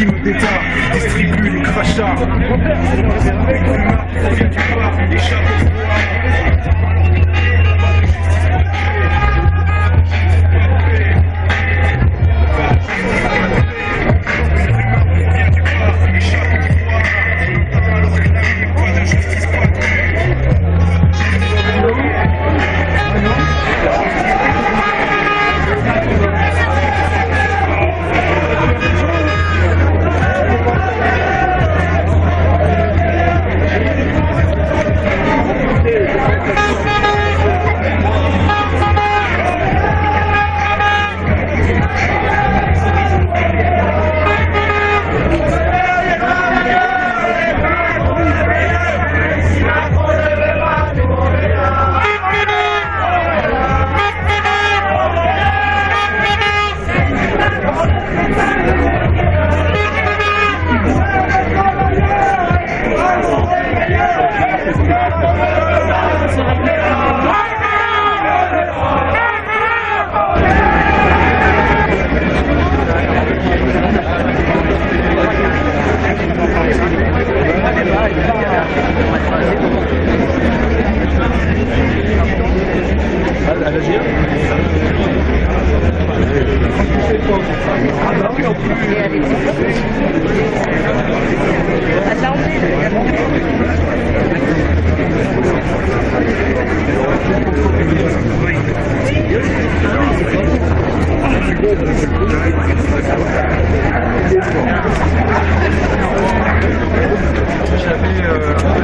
d'État, distribue les crachats. Yeah.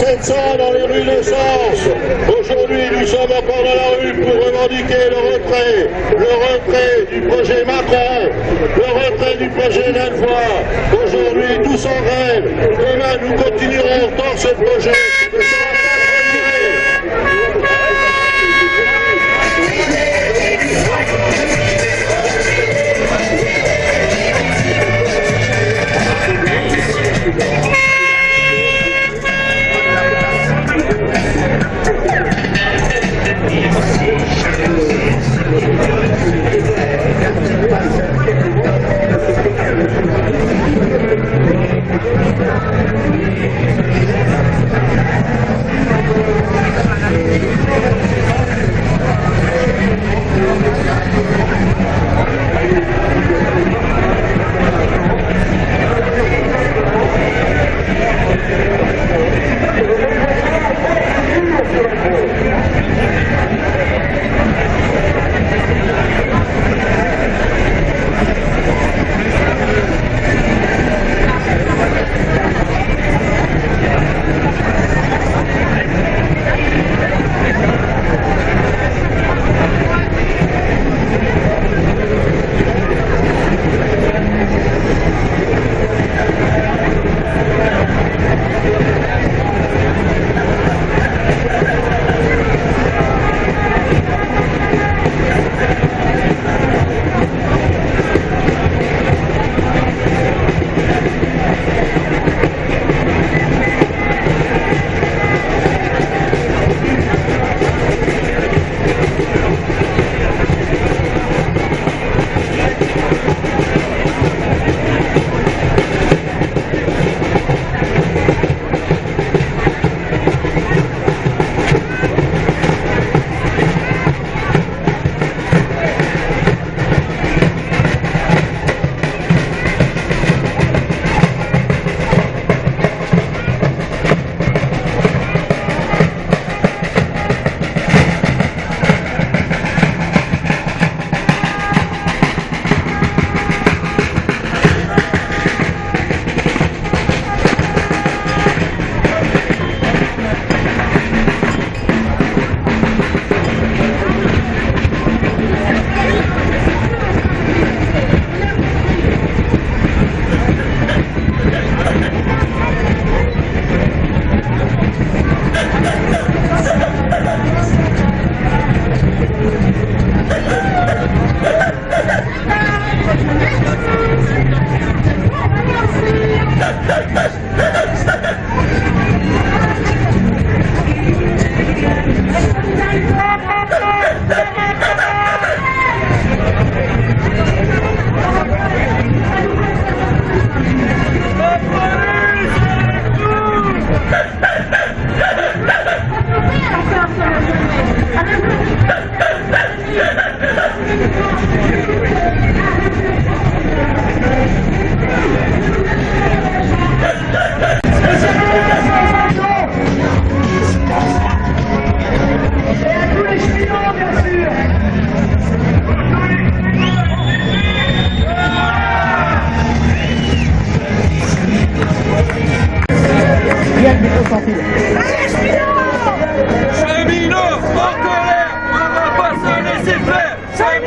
700 dans les rues d'essence. Aujourd'hui, nous sommes encore dans la rue pour revendiquer le retrait, le retrait du projet Macron, le retrait du projet Delvoye. Aujourd'hui, tous en rêve. Demain, nous continuerons dans ce projet. Cheminots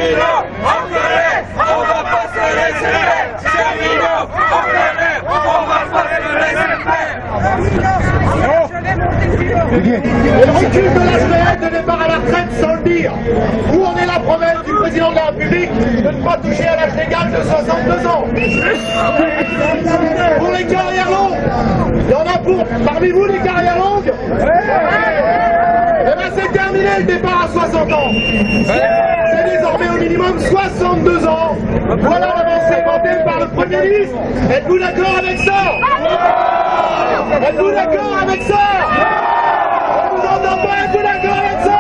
On va pas se laisser faire on va pas se laisser faire Et le recul de semaine de départ à la retraite sans le dire. Où en est la promesse du président de la République de ne pas toucher à l'âge légal de 62 ans? Pour les carrières longues, il y en a pour parmi vous les carrières longues? Eh bien c'est terminé le départ à 60 ans. Au minimum 62 ans. Voilà l'avancée vantée par le Premier ministre. Êtes-vous d'accord avec ça? Êtes-vous d'accord avec ça? On vous entend pas, êtes-vous d'accord avec ça?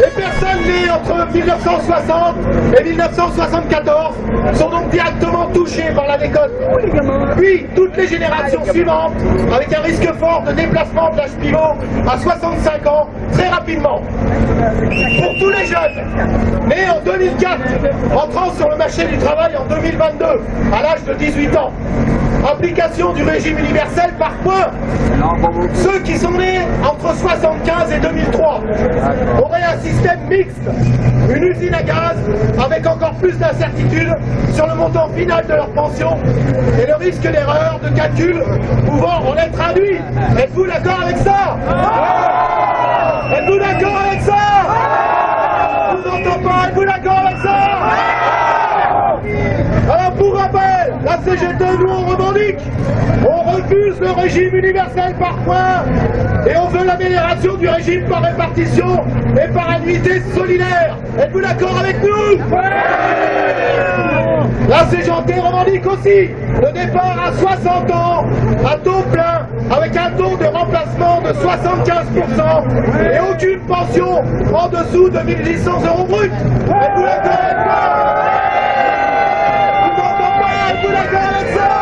Les personnes nées entre 1960 et 1974 sont donc directement touchés par la décote. Puis toutes les générations suivantes, avec un risque fort de déplacement de l'âge pivot à 65 ans très rapidement. Pour tous les jeunes nés en 2004, entrant sur le marché du travail en 2022, à l'âge de 18 ans, application du régime universel par points. Ceux qui sont nés entre 75 et 2003 auraient un système mixte, une usine à gaz avec encore plus d'incertitudes sur le montant final de leur pension et le risque d'erreur de calcul pouvant en être induit. Êtes-vous d'accord avec ça? Êtes-vous d'accord avec ça Je vous entends pas, êtes-vous d'accord avec ça alors pour rappel, la CGT, nous on revendique, on refuse le régime universel par points et on veut l'amélioration du régime par répartition et par annuité solidaire. Êtes-vous d'accord avec nous? La CGT revendique aussi le départ à 60 ans, à taux plein, avec un taux de remplacement de 75% et aucune pension en dessous de 1800 euros brut. Êtes-vous d'accord avec moi Êtes-vous d'accord avec ça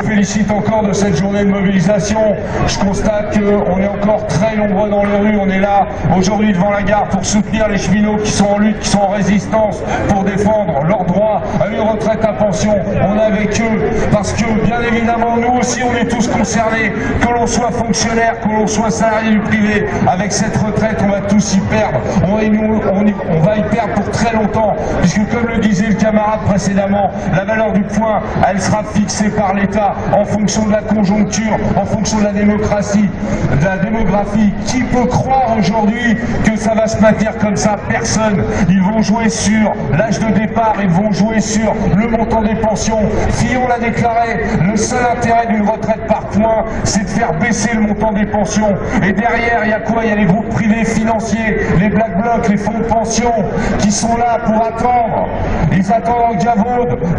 félicite encore de cette journée de mobilisation. Je constate qu'on est encore très nombreux dans les rues. On est là aujourd'hui devant la gare pour soutenir les cheminots qui sont en lutte, qui sont en résistance, pour défendre leur droit à une retraite à pension. On est avec eux parce que, bien évidemment, nous aussi, on est tous concernés. Que l'on soit fonctionnaire, que l'on soit salarié du privé, avec cette retraite, on va tous y perdre. On, nous, on va y perdre pour très longtemps, puisque comme le disait le camarade précédemment, la valeur du point, elle sera fixée par l'État en fonction de la conjoncture, en fonction de la démocratie, de la démographie. Qui peut croire aujourd'hui que ça va se maintenir comme ça? Personne. Ils vont jouer sur l'âge de départ, ils vont jouer sur le montant des pensions. Fillon l'a déclaré, le seul intérêt d'une retraite par points, c'est de faire baisser le montant des pensions. Et derrière, il y a quoi? Il y a les groupes privés financiers, les black blocs, les fonds de pension, qui sont là pour attendre. Ils attendent en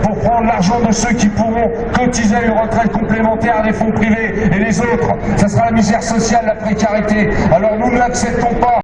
pour prendre l'argent de ceux qui pourront cotiser à une retraite complémentaire à des fonds privés. Et les autres, ça sera la misère sociale, la précarité. Alors nous n'acceptons pas